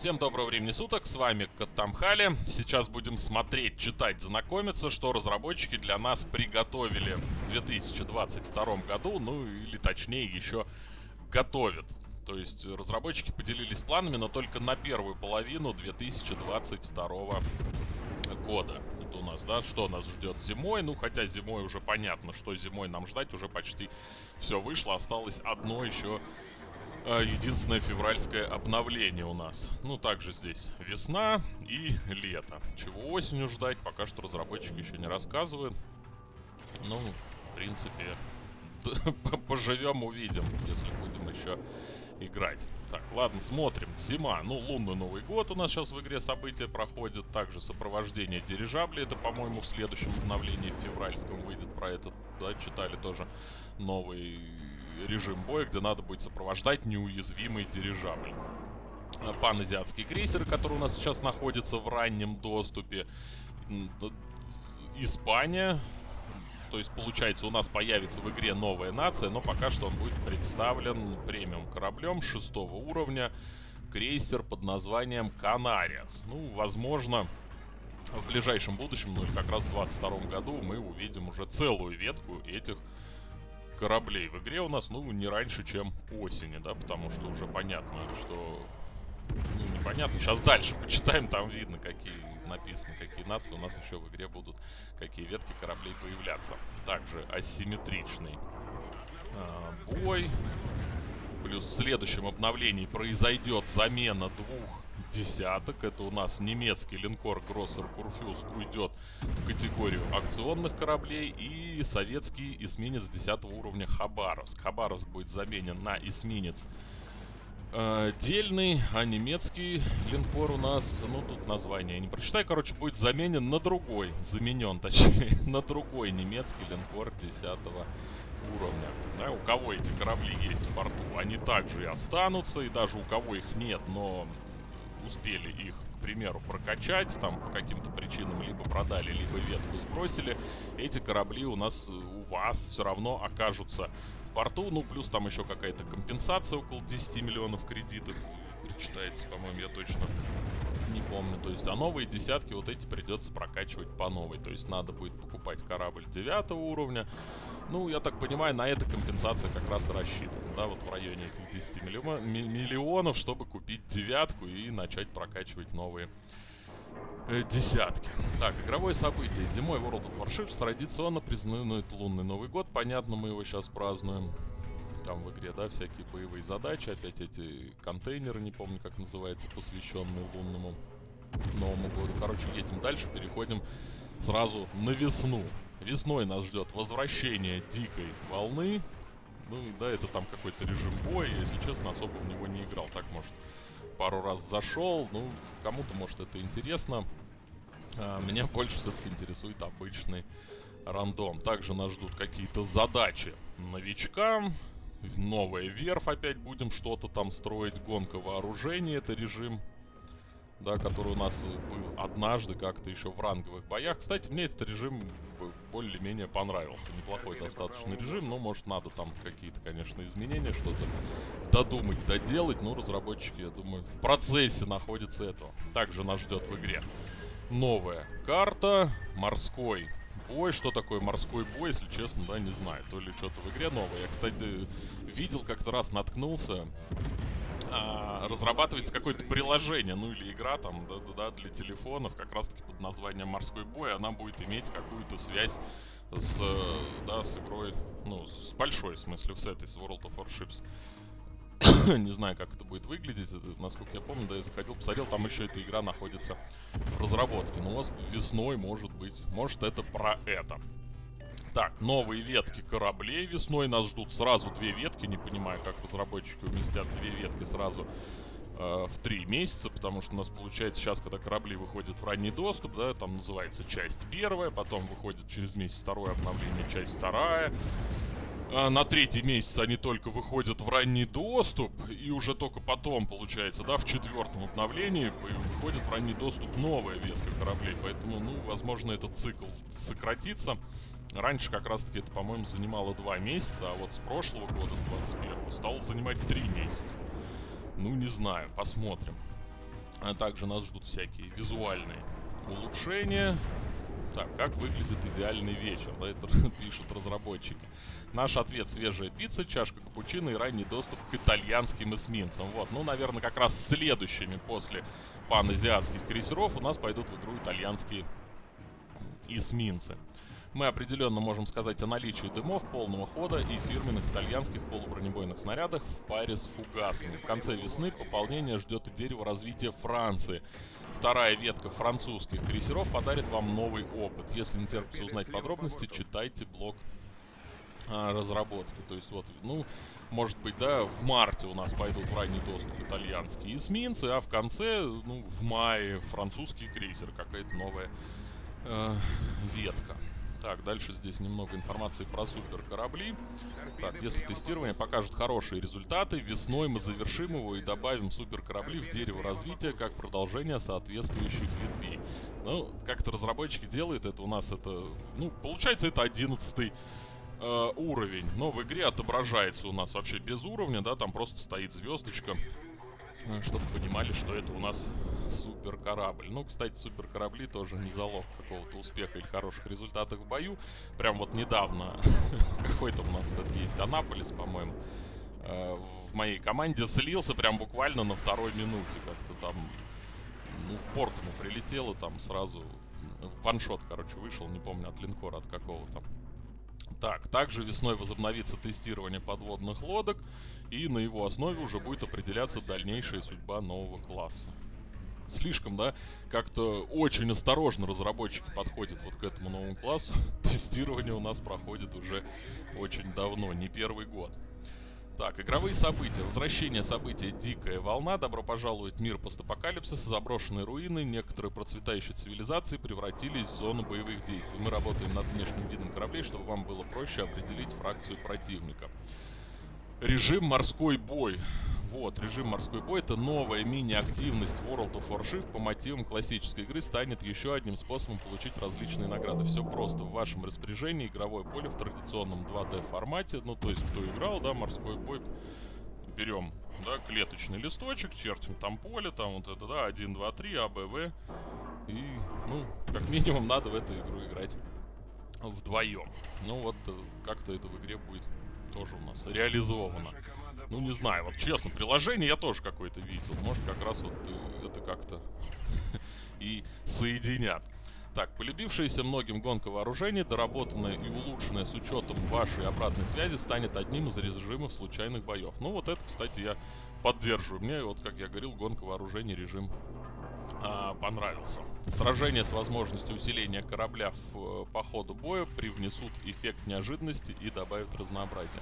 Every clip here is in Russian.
Всем доброго времени суток, с вами Каттамхали. Сейчас будем смотреть, читать, знакомиться, что разработчики для нас приготовили в 2022 году, ну или точнее еще готовят. То есть разработчики поделились планами, но только на первую половину 2022 года. Это у нас, да, что нас ждет зимой, ну хотя зимой уже понятно, что зимой нам ждать, уже почти все вышло, осталось одно еще единственное февральское обновление у нас. Ну, также здесь весна и лето. Чего осенью ждать, пока что разработчик еще не рассказывает. Ну, в принципе, поживем, увидим, если будем еще играть. Так, ладно, смотрим. Зима. Ну, лунный Новый год у нас сейчас в игре события проходят. Также сопровождение дирижабли. Это, по-моему, в следующем обновлении февральском выйдет про это. Да, читали тоже новый режим боя, где надо будет сопровождать неуязвимый дирижабль. А, паназиатский крейсер, который у нас сейчас находится в раннем доступе. Испания. То есть, получается, у нас появится в игре новая нация, но пока что он будет представлен премиум кораблем шестого уровня. Крейсер под названием Канариас. Ну, возможно, в ближайшем будущем, ну, как раз в 22 году, мы увидим уже целую ветку этих кораблей в игре у нас, ну, не раньше, чем осени, да, потому что уже понятно, что... Ну, непонятно. Сейчас дальше почитаем, там видно, какие написано, какие нации у нас еще в игре будут, какие ветки кораблей появляться. Также асимметричный а, бой. Плюс в следующем обновлении произойдет замена двух десяток. Это у нас немецкий линкор Гроссер Курфюст уйдет в категорию акционных кораблей. И советский эсминец 10 уровня Хабаровск. Хабаровск будет заменен на эсминец э, дельный, а немецкий линкор у нас, ну тут название не прочитай, короче, будет заменен на другой, заменен точнее, на другой немецкий линкор 10 уровня. Да, у кого эти корабли есть в порту, они также и останутся, и даже у кого их нет, но успели их, к примеру, прокачать, там по каким-то причинам либо продали, либо ветку сбросили, эти корабли у нас, э, у вас все равно окажутся в порту. Ну, плюс там еще какая-то компенсация около 10 миллионов кредитов причитается, по-моему, я точно не помню. То есть, а новые десятки вот эти придется прокачивать по новой. То есть, надо будет покупать корабль 9 уровня, ну, я так понимаю, на это компенсация как раз и рассчитана, да, вот в районе этих 10 миллион, миллионов, чтобы купить девятку и начать прокачивать новые э, десятки. Так, игровое событие. Зимой World of Warships традиционно признают лунный Новый год. Понятно, мы его сейчас празднуем. Там в игре, да, всякие боевые задачи. Опять эти контейнеры, не помню, как называется, посвященные лунному Новому году. Короче, едем дальше, переходим сразу на весну. Весной нас ждет возвращение дикой волны. Ну, да, это там какой-то режим боя. Если честно, особо в него не играл. Так, может, пару раз зашел. Ну, кому-то, может, это интересно. А, меня больше все-таки интересует обычный рандом. Также нас ждут какие-то задачи новичкам. Новая верфь опять будем что-то там строить. Гонка вооружений. Это режим да, который у нас был однажды как-то еще в ранговых боях. Кстати, мне этот режим более-менее понравился. Неплохой достаточно режим, но, может, надо там какие-то, конечно, изменения, что-то додумать, доделать. Но разработчики, я думаю, в процессе находятся этого. Также нас ждет в игре новая карта, морской бой. Что такое морской бой, если честно, да, не знаю. То ли что-то в игре новое. Я, кстати, видел как-то раз, наткнулся а, разрабатывается какое-то приложение, ну или игра там, да, да, для телефонов, как раз-таки под названием «Морской бой», она будет иметь какую-то связь с, да, с игрой, ну, с большой, в смысле, с этой, с World of Warships. Не знаю, как это будет выглядеть, это, насколько я помню, да, я заходил, посмотрел, там еще эта игра находится в разработке. Но весной, может быть, может это про это. Так, новые ветки кораблей весной нас ждут. Сразу две ветки. Не понимаю, как разработчики уместят две ветки сразу э, в три месяца. Потому что у нас получается сейчас, когда корабли выходят в ранний доступ, да, там называется часть первая. Потом выходит через месяц второе обновление, часть вторая. А на третий месяц они только выходят в ранний доступ, и уже только потом, получается, да, в четвертом обновлении выходит в ранний доступ новая ветка кораблей. Поэтому, ну, возможно, этот цикл сократится. Раньше как раз-таки это, по-моему, занимало два месяца, а вот с прошлого года, с 21 стало занимать три месяца. Ну, не знаю, посмотрим. А также нас ждут всякие визуальные улучшения. Так, как выглядит идеальный вечер, да, это пишут разработчики. Наш ответ свежая пицца, чашка капучино и ранний доступ к итальянским эсминцам. Вот, ну, наверное, как раз следующими после паназиатских крейсеров у нас пойдут в игру итальянские эсминцы. Мы определенно можем сказать о наличии дымов полного хода и фирменных итальянских полубронебойных снарядах в паре с фугасами. В конце весны пополнение ждет и дерево развития Франции. Вторая ветка французских крейсеров подарит вам новый опыт. Если не терпится узнать подробности, читайте блог а, разработки. То есть вот, ну, может быть, да, в марте у нас пойдут в ранний доступ итальянские эсминцы, а в конце, ну, в мае французский крейсер, какая-то новая э, ветка. Так, дальше здесь немного информации про супер корабли. Так, если тестирование покажет хорошие результаты, весной мы завершим его и добавим супер корабли в дерево развития как продолжение соответствующих ветвей. Ну, как-то разработчики делают это у нас это... Ну, получается это 11 э, уровень. Но в игре отображается у нас вообще без уровня, да, там просто стоит звездочка. Чтобы понимали, что это у нас супер корабль. Ну, кстати, супер корабли тоже не залог какого-то успеха или хороших результатов в бою. Прям вот недавно какой-то у нас тут есть Анаполис, по-моему, э, в моей команде слился прям буквально на второй минуте. Как-то там, ну, в порт ему прилетело, там сразу ваншот, короче, вышел, не помню, от линкора, от какого-то. Так, также весной возобновится тестирование подводных лодок, и на его основе уже будет определяться дальнейшая судьба нового класса. Слишком, да, как-то очень осторожно разработчики подходят вот к этому новому классу. Тестирование у нас проходит уже очень давно, не первый год. Так, игровые события. Возвращение события «Дикая волна». Добро пожаловать в мир постапокалипсиса. Заброшенные руины, некоторые процветающие цивилизации превратились в зону боевых действий. Мы работаем над внешним видом кораблей, чтобы вам было проще определить фракцию противника. Режим «Морской бой». Вот, режим «Морской бой» — это новая мини-активность World of Warship по мотивам классической игры станет еще одним способом получить различные награды. Все просто. В вашем распоряжении игровое поле в традиционном 2D формате. Ну, то есть, кто играл, да, «Морской бой», берем, да, клеточный листочек, чертим там поле, там вот это, да, 1, 2, 3, А, Б, В. И, ну, как минимум надо в эту игру играть вдвоем. Ну вот, э, как-то это в игре будет тоже у нас реализовано. Ну, не знаю, вот честно, приложение я тоже какое-то видел. Может, как раз вот э, это как-то и соединят. Так, полюбившаяся многим гонка вооружений, доработанная и улучшенная с учетом вашей обратной связи, станет одним из режимов случайных боев. Ну, вот это, кстати, я поддерживаю. Мне, вот, как я говорил, гонка вооружений режим а, понравился. Сражения с возможностью усиления корабля в, э, по ходу боя привнесут эффект неожиданности и добавят разнообразия.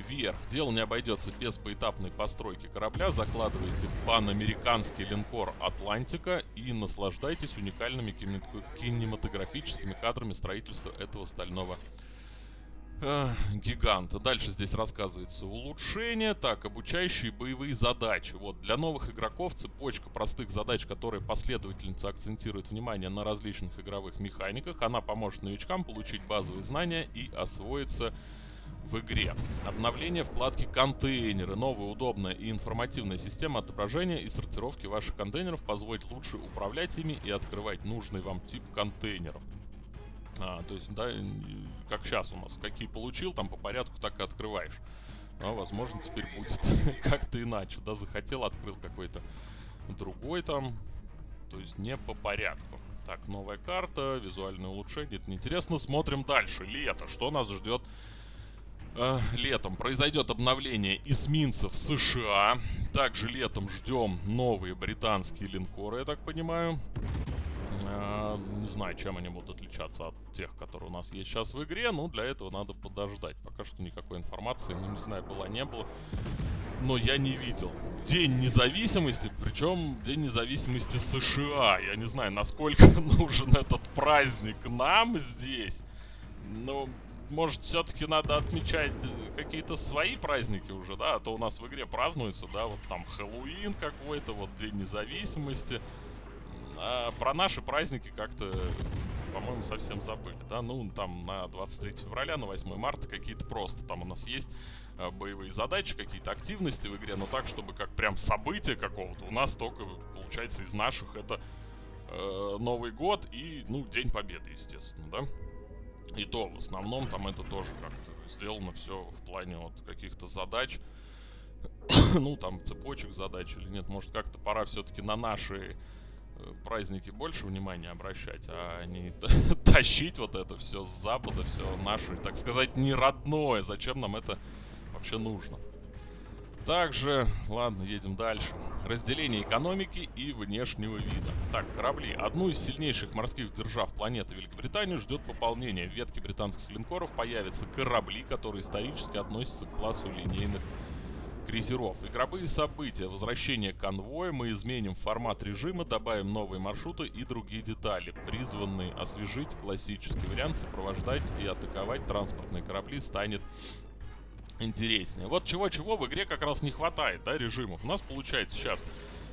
VR. Дело не обойдется без поэтапной постройки корабля. Закладывайте панамериканский линкор «Атлантика» и наслаждайтесь уникальными кинематографическими кадрами строительства этого стального гиганта. Дальше здесь рассказывается улучшение. Так, обучающие боевые задачи. Вот, для новых игроков цепочка простых задач, которые последовательница акцентирует внимание на различных игровых механиках. Она поможет новичкам получить базовые знания и освоиться в игре. Обновление вкладки «Контейнеры». Новая удобная и информативная система отображения и сортировки ваших контейнеров позволит лучше управлять ими и открывать нужный вам тип контейнеров. А, то есть, да, как сейчас у нас, какие получил, там по порядку так и открываешь. А, возможно, теперь будет как-то иначе, да, захотел, открыл какой-то другой там, то есть не по порядку. Так, новая карта, визуальное улучшение, это неинтересно. Смотрим дальше. Лето, что нас ждет летом? Произойдет обновление эсминцев США. Также летом ждем новые британские линкоры, я так понимаю. Э, не знаю, чем они будут отличаться от тех, которые у нас есть сейчас в игре, но для этого надо подождать. Пока что никакой информации, ну не знаю, была, не было. Но я не видел. День независимости, причем День независимости США. Я не знаю, насколько нужен этот праздник нам здесь. Но, может, все-таки надо отмечать какие-то свои праздники уже, да? А то у нас в игре празднуются, да, вот там Хэллоуин какой-то, вот День независимости. А про наши праздники как-то, по-моему, совсем забыли, да? Ну, там на 23 февраля, на 8 марта какие-то просто. Там у нас есть э, боевые задачи, какие-то активности в игре, но так, чтобы как прям события какого-то у нас только, получается, из наших это э, Новый год и, ну, День Победы, естественно, да? И то, в основном, там это тоже как-то сделано все в плане вот каких-то задач. ну, там, цепочек задач или нет. Может, как-то пора все-таки на наши э, праздники больше внимания обращать, а не тащить вот это все с запада, все наше, так сказать, не родное. Зачем нам это вообще нужно? Также, ладно, едем дальше. Разделение экономики и внешнего вида. Так, корабли. Одну из сильнейших морских держав планеты Великобританию ждет пополнение. В ветке британских линкоров появятся корабли, которые исторически относятся к классу линейных крейсеров. Игровые события. Возвращение конвоя. Мы изменим формат режима, добавим новые маршруты и другие детали, призванные освежить классический вариант, сопровождать и атаковать транспортные корабли станет интереснее. Вот чего-чего в игре как раз не хватает, да, режимов. У нас получается сейчас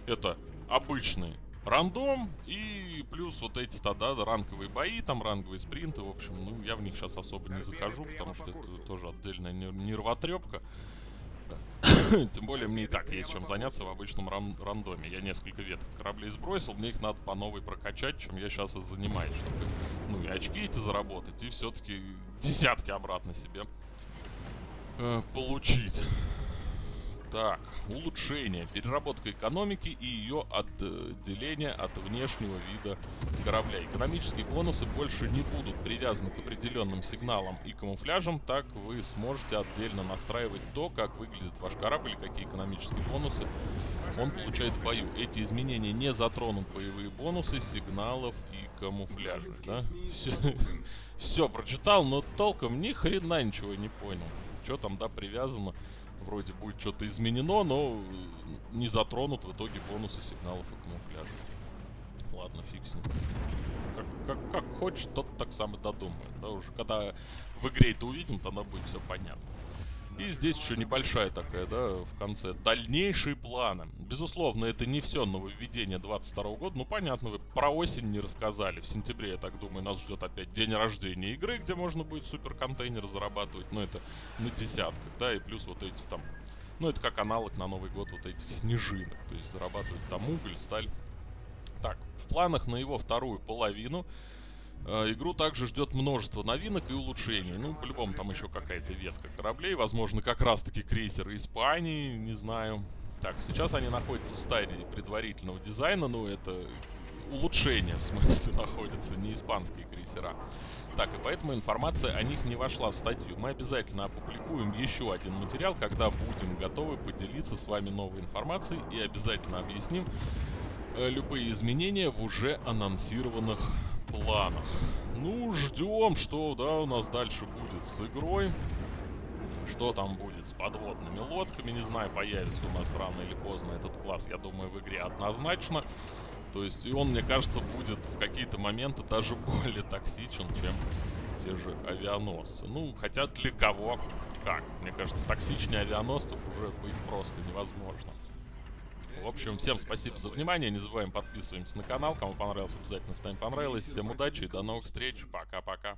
это обычный рандом и плюс вот эти тогда ранговые бои, там ранговые спринты, в общем, ну я в них сейчас особо не захожу, потому что это тоже отдельная нервотрепка. Тем более мне и так есть чем заняться в обычном ран рандоме. Я несколько веток кораблей сбросил, мне их надо по новой прокачать, чем я сейчас и занимаюсь, чтобы, ну, и очки эти заработать, и все-таки десятки обратно себе э, получить. Так, улучшение, переработка экономики и ее отделение от внешнего вида корабля. Экономические бонусы больше не будут привязаны к определенным сигналам и камуфляжам, так вы сможете отдельно настраивать то, как выглядит ваш корабль и какие экономические бонусы он получает в бою. Эти изменения не затронут боевые бонусы, сигналов и камуфляжа, да? Все, все прочитал, но толком ни хрена ничего не понял. Что там, да, привязано вроде будет что-то изменено, но не затронут в итоге бонусы сигналов и камуфляжа. Ладно, фиг с ним. Как, как, как хочет, тот так сам и додумает. Да, уже когда в игре это увидим, тогда будет все понятно. И здесь еще небольшая такая, да, в конце. Дальнейшие планы. Безусловно, это не все нововведение 22 года. Ну, понятно, вы про осень не рассказали. В сентябре, я так думаю, нас ждет опять день рождения игры, где можно будет супер контейнер зарабатывать. Ну, это на десятках, да, и плюс вот эти там... Ну, это как аналог на Новый год вот этих снежинок. То есть зарабатывать там уголь, сталь. Так, в планах на его вторую половину игру также ждет множество новинок и улучшений. Ну, по-любому там еще какая-то ветка кораблей. Возможно, как раз-таки крейсеры Испании, не знаю. Так, сейчас они находятся в стадии предварительного дизайна. Ну, это улучшение, в смысле, находятся, не испанские крейсера. Так, и поэтому информация о них не вошла в статью. Мы обязательно опубликуем еще один материал, когда будем готовы поделиться с вами новой информацией и обязательно объясним э, любые изменения в уже анонсированных планах. Ну, ждем, что, да, у нас дальше будет с игрой. Что там будет с подводными лодками, не знаю, появится у нас рано или поздно этот класс, я думаю, в игре однозначно. То есть, и он, мне кажется, будет в какие-то моменты даже более токсичен, чем те же авианосцы. Ну, хотя для кого как? Мне кажется, токсичнее авианосцев уже быть просто невозможно. В общем, всем спасибо за внимание. Не забываем подписываемся на канал. Кому понравился, обязательно ставим понравилось. Всем удачи и до новых встреч. Пока-пока.